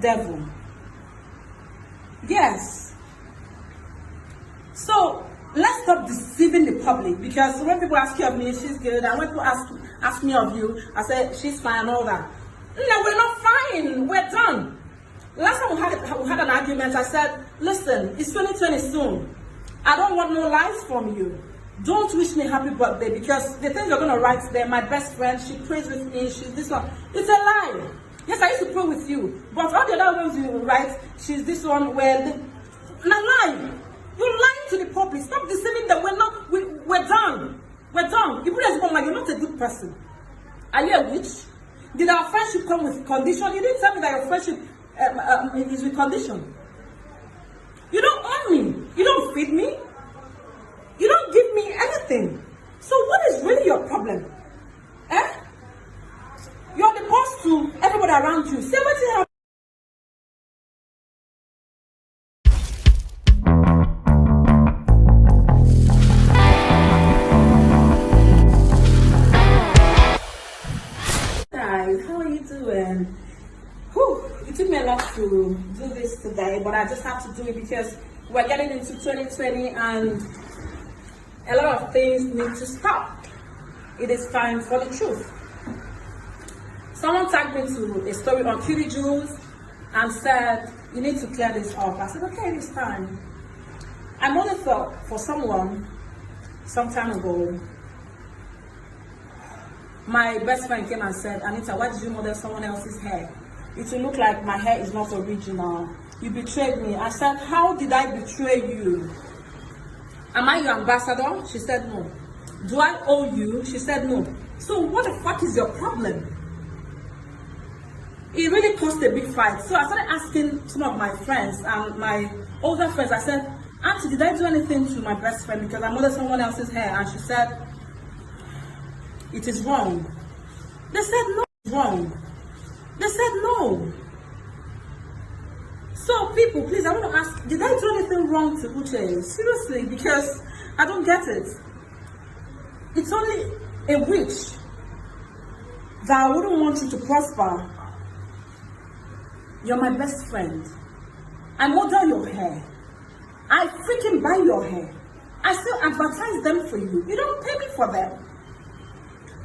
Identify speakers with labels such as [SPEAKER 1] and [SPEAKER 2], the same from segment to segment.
[SPEAKER 1] devil. Yes. So let's stop deceiving the public because when people ask you of me, she's good, and when people ask ask me of you, I say she's fine, and all that. No, we're not fine. We're done. Last time we had, we had an argument, I said, listen, it's 2020 soon. I don't want no lies from you. Don't wish me happy birthday because the things you're going to write there, my best friend, she prays with me, she's this one. It's a lie. Yes, I used to pray with you. But all the other ones you write, she's this one, well, not lie. You're lying to the public. Stop deceiving them. We're not, we, we're done. We're done. You put as like you're not a good person. Are you a witch? Did our friendship come with condition? You didn't tell me that your friendship um, um, is with condition. You don't own me. You don't feed me. You don't give me anything. So what is really your problem? Eh? You're the boss to everybody around you. Say what you have. Guys, how are you doing? It took me a lot to do this today, but I just have to do it because we're getting into 2020 and a lot of things need to stop. It is time for the truth. Someone tagged me to a story on Cutie Julls and said, you need to clear this up. I said, okay, it's time. I thought for someone some time ago, my best friend came and said, Anita, why did you model someone else's hair? It will look like my hair is not original. You betrayed me. I said, how did I betray you? Am I your ambassador? She said no. Do I owe you? She said no. So what the fuck is your problem? It really caused a big fight. So I started asking some of my friends and my older friends, I said, Auntie, did I do anything to my best friend because I modeled someone else's hair? And she said, it is wrong. They said no, wrong. They said no. So people, please, I want to ask, did I do anything wrong to Uche? Seriously, because I don't get it. It's only a witch that I wouldn't want you to prosper. You're my best friend. I model your hair. I freaking buy your hair. I still advertise them for you. You don't pay me for them.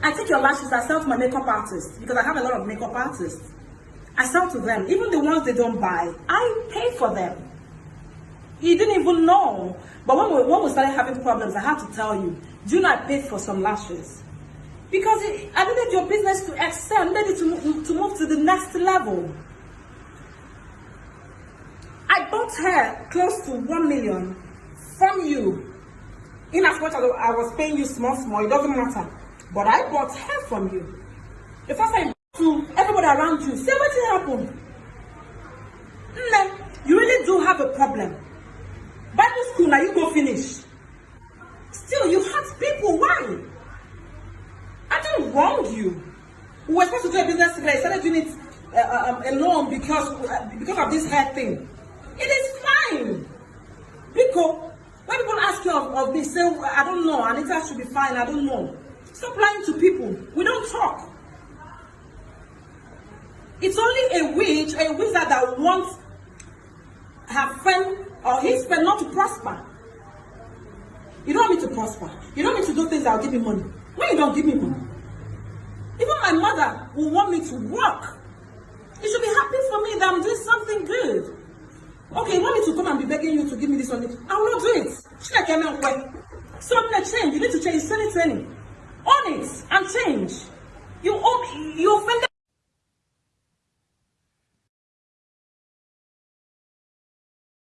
[SPEAKER 1] I take your lashes, I sell to my makeup artist because I have a lot of makeup artists. I sell to them. Even the ones they don't buy, I pay for them. You didn't even know. But when we, when we started having problems, I had to tell you, do not pay for some lashes. Because it, I needed your business to excel, I needed to, to move to the next level. I bought hair close to 1 million from you. In as much as I was paying you small, small, it doesn't matter. But I bought hair from you. The first time to everybody around you, say what happened. Nne, you really do have a problem. Bible school, now you go finish. Still, you hurt people. Why? I didn't wrong you. We were supposed to do a business together. I started doing it uh, um, alone because, uh, because of this hair thing. It is fine. Because when people ask you of, of this, say, I don't know, Anita should be fine, I don't know. Stop lying to people. We don't talk. It's only a witch, a wizard that wants her friend or his friend not to prosper. You don't want me to prosper. You don't want me to do things that will give me money. When you don't give me money. Even my mother will want me to work. You should be happy for me that I'm doing something good. Okay, you want me to come and be begging you to give me this money? I will not do it. So I'm gonna change. You need to change. It's 2020. Own it and change. You own, you offended